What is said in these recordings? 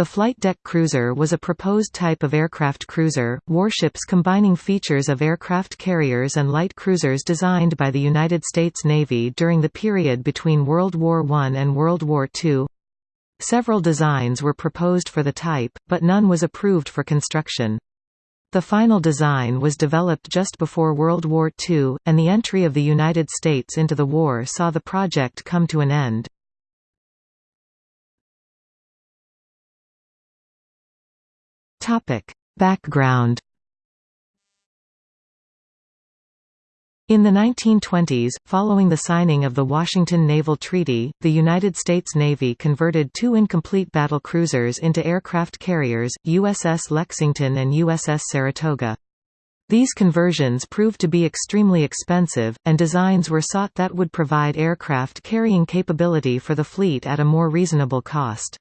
The flight deck cruiser was a proposed type of aircraft cruiser, warships combining features of aircraft carriers and light cruisers designed by the United States Navy during the period between World War I and World War II. Several designs were proposed for the type, but none was approved for construction. The final design was developed just before World War II, and the entry of the United States into the war saw the project come to an end. Topic. Background In the 1920s, following the signing of the Washington Naval Treaty, the United States Navy converted two incomplete battle cruisers into aircraft carriers, USS Lexington and USS Saratoga. These conversions proved to be extremely expensive, and designs were sought that would provide aircraft carrying capability for the fleet at a more reasonable cost.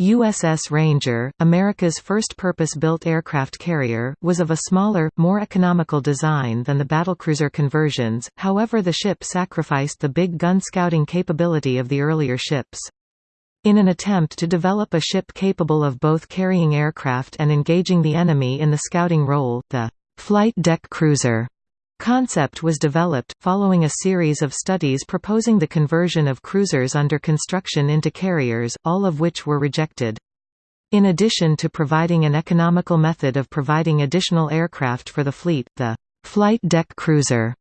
USS Ranger, America's first purpose-built aircraft carrier, was of a smaller, more economical design than the battlecruiser conversions, however the ship sacrificed the big gun scouting capability of the earlier ships. In an attempt to develop a ship capable of both carrying aircraft and engaging the enemy in the scouting role, the flight deck cruiser Concept was developed, following a series of studies proposing the conversion of cruisers under construction into carriers, all of which were rejected. In addition to providing an economical method of providing additional aircraft for the fleet, the flight deck cruiser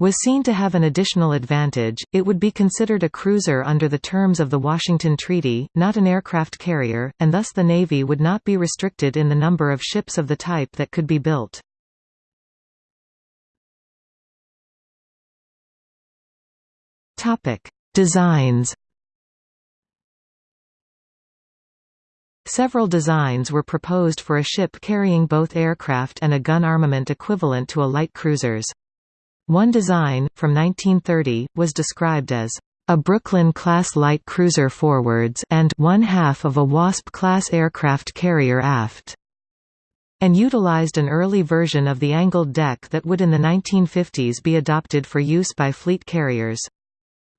was seen to have an additional advantage, it would be considered a cruiser under the terms of the Washington Treaty, not an aircraft carrier, and thus the Navy would not be restricted in the number of ships of the type that could be built. Topic: Designs. Several designs were proposed for a ship carrying both aircraft and a gun armament equivalent to a light cruiser's. One design, from 1930, was described as a Brooklyn-class light cruiser forwards and one half of a Wasp-class aircraft carrier aft, and utilized an early version of the angled deck that would in the 1950s be adopted for use by fleet carriers.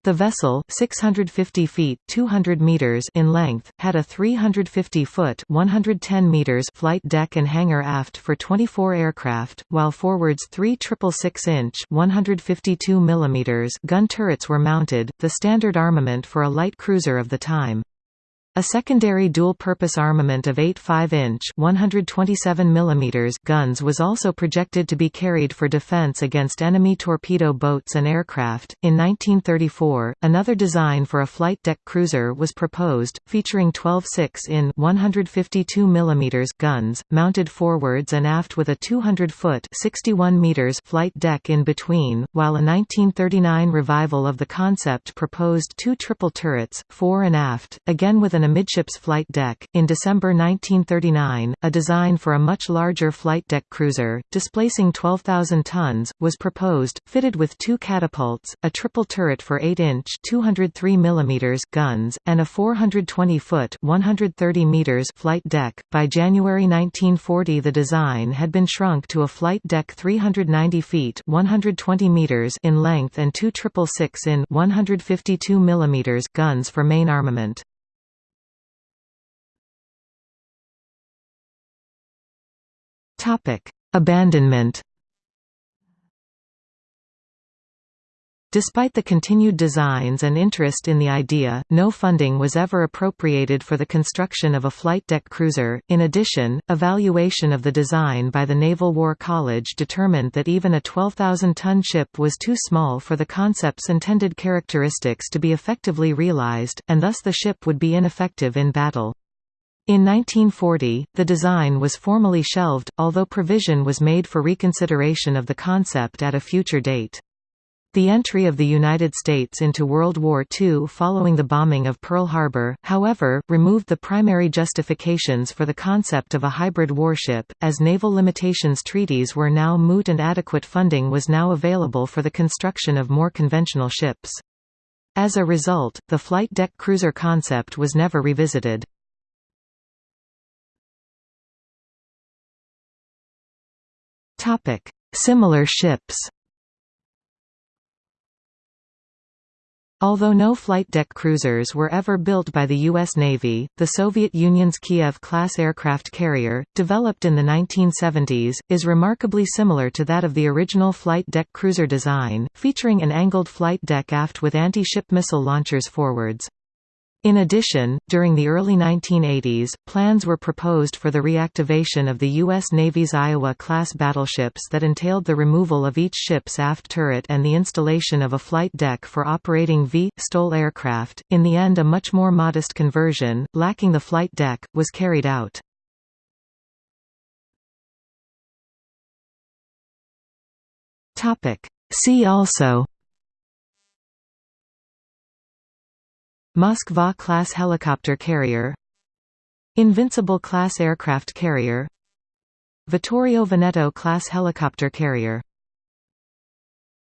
The vessel, 650 feet 200 meters in length, had a 350-foot 110 meters flight deck and hangar aft for 24 aircraft, while forwards three 6.6-inch 152 mm gun turrets were mounted, the standard armament for a light cruiser of the time. A secondary dual-purpose armament of eight 5-inch guns was also projected to be carried for defense against enemy torpedo boats and aircraft. In 1934, another design for a flight deck cruiser was proposed, featuring 12 6-in mm guns, mounted forwards and aft with a 200-foot (61 meters) flight deck in between, while a 1939 revival of the concept proposed two triple turrets, fore and aft, again with an amidships flight deck. In December 1939, a design for a much larger flight deck cruiser, displacing 12,000 tons, was proposed, fitted with two catapults, a triple turret for 8-inch (203 mm) guns, and a 420-foot (130 meters) flight deck. By January 1940, the design had been shrunk to a flight deck 390 feet (120 meters) in length and two triple six-in (152 mm) guns for main armament. Topic: Abandonment. Despite the continued designs and interest in the idea, no funding was ever appropriated for the construction of a flight deck cruiser. In addition, evaluation of the design by the Naval War College determined that even a 12,000-ton ship was too small for the concept's intended characteristics to be effectively realized, and thus the ship would be ineffective in battle. In 1940, the design was formally shelved, although provision was made for reconsideration of the concept at a future date. The entry of the United States into World War II following the bombing of Pearl Harbor, however, removed the primary justifications for the concept of a hybrid warship, as naval limitations treaties were now moot and adequate funding was now available for the construction of more conventional ships. As a result, the flight deck cruiser concept was never revisited. Topic: Similar ships. Although no flight deck cruisers were ever built by the U.S. Navy, the Soviet Union's Kiev-class aircraft carrier, developed in the 1970s, is remarkably similar to that of the original flight deck cruiser design, featuring an angled flight deck aft with anti-ship missile launchers forwards. In addition, during the early 1980s, plans were proposed for the reactivation of the U.S. Navy's Iowa-class battleships that entailed the removal of each ship's aft turret and the installation of a flight deck for operating V. STOL aircraft. In the end a much more modest conversion, lacking the flight deck, was carried out. See also Moskva-class helicopter carrier. Invincible-class aircraft carrier. Vittorio Veneto-class helicopter carrier